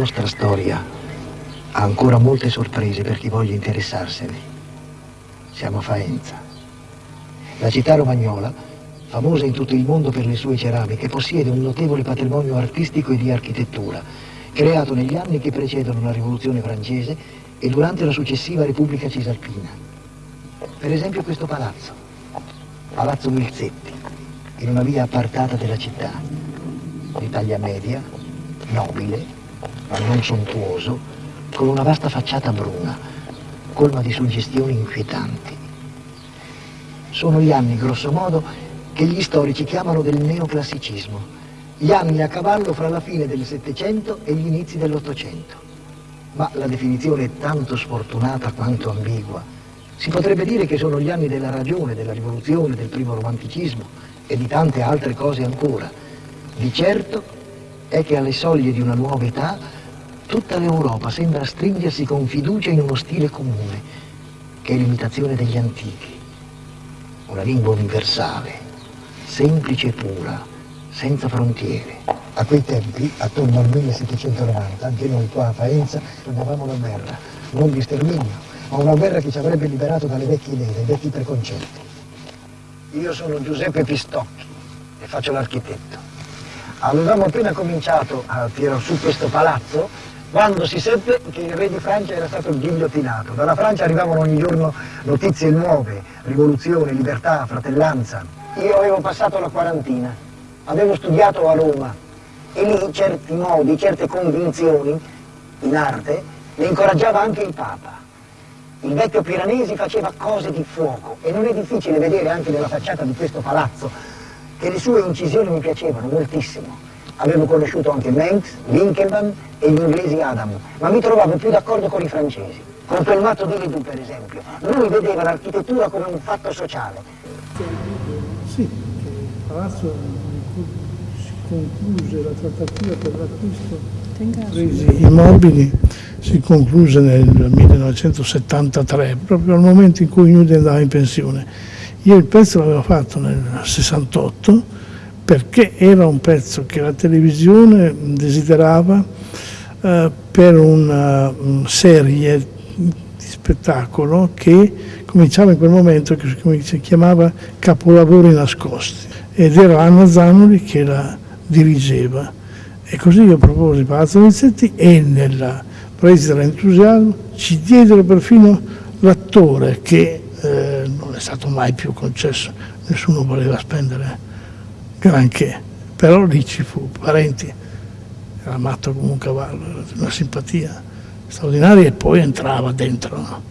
Nostra storia ha ancora molte sorprese per chi voglia interessarsene. Siamo a Faenza. La città romagnola, famosa in tutto il mondo per le sue ceramiche, possiede un notevole patrimonio artistico e di architettura, creato negli anni che precedono la rivoluzione francese e durante la successiva Repubblica Cisalpina. Per esempio questo palazzo, Palazzo Milzetti, in una via appartata della città, di taglia media, nobile, ma non sontuoso, con una vasta facciata bruna, colma di suggestioni inquietanti. Sono gli anni, grosso modo, che gli storici chiamano del neoclassicismo, gli anni a cavallo fra la fine del Settecento e gli inizi dell'Ottocento ma la definizione è tanto sfortunata quanto ambigua. Si potrebbe dire che sono gli anni della ragione, della rivoluzione, del primo romanticismo e di tante altre cose ancora. Di certo è che alle soglie di una nuova età tutta l'Europa sembra stringersi con fiducia in uno stile comune, che è l'imitazione degli antichi. Una lingua universale, semplice e pura, senza frontiere. A quei tempi, attorno al 1790, anche noi qua a Faenza sognavamo una guerra, non di sterminio, ma una guerra che ci avrebbe liberato dalle vecchie idee, dai vecchi preconcetti. Io sono Giuseppe Pistocchi e faccio l'architetto. Avevamo appena cominciato a tirare su questo palazzo quando si seppe che il re di Francia era stato ghigliottinato. Dalla Francia arrivavano ogni giorno notizie nuove, rivoluzione, libertà, fratellanza. Io avevo passato la quarantina, avevo studiato a Roma, e lì certi modi, certe convinzioni in arte le incoraggiava anche il Papa. Il vecchio Piranesi faceva cose di fuoco e non è difficile vedere anche nella facciata di questo palazzo che le sue incisioni mi piacevano moltissimo. Avevo conosciuto anche Mengs, Winkelmann e gli inglesi Adam, ma mi trovavo più d'accordo con i francesi. Con Pelmato di Ledoux, per esempio. Lui vedeva l'architettura come un fatto sociale. Sì, il palazzo concluse la trattativa per l'acquisto presi immobili si concluse nel 1973, proprio al momento in cui Nudi andava in pensione. Io il pezzo l'avevo fatto nel 68 perché era un pezzo che la televisione desiderava eh, per una um, serie di spettacolo che cominciava in quel momento, che si chiamava Capolavori nascosti ed era Anna Zanoli che la dirigeva. E così io proposi Palazzo Nizzetti e nella presa dell'entusiasmo ci diedero perfino l'attore che eh, non è stato mai più concesso, nessuno voleva spendere granché, però lì ci fu, Parenti era matto come un cavallo, una simpatia straordinaria e poi entrava dentro no?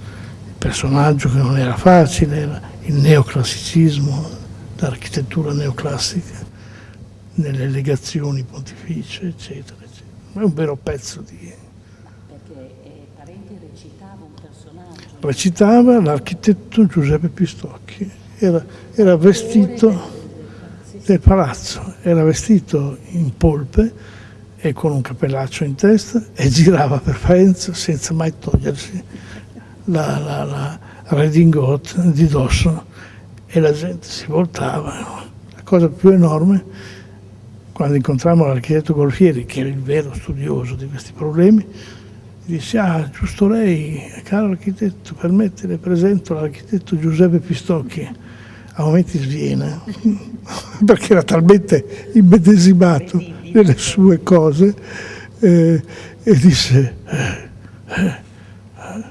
il personaggio che non era facile, era il neoclassicismo, l'architettura neoclassica nelle legazioni pontificie, eccetera, eccetera. È un vero pezzo di... Perché eh, Parenti recitava un personaggio? Recitava l'architetto Giuseppe Pistocchi, era, era vestito del palazzo, era vestito in polpe e con un cappellaccio in testa e girava per Faenza senza mai togliersi la, la, la redingote di dosso. E la gente si voltava. La cosa più enorme quando incontrammo l'architetto Golfieri, che era il vero studioso di questi problemi, disse, ah, giusto lei, caro architetto, permette, le presento l'architetto Giuseppe Pistocchi, a momenti sviene, perché era talmente immedesimato nelle sue cose, eh, e disse, eh, eh,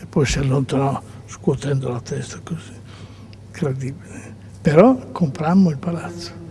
e poi si allontanò scuotendo la testa così, incredibile. Però comprammo il palazzo.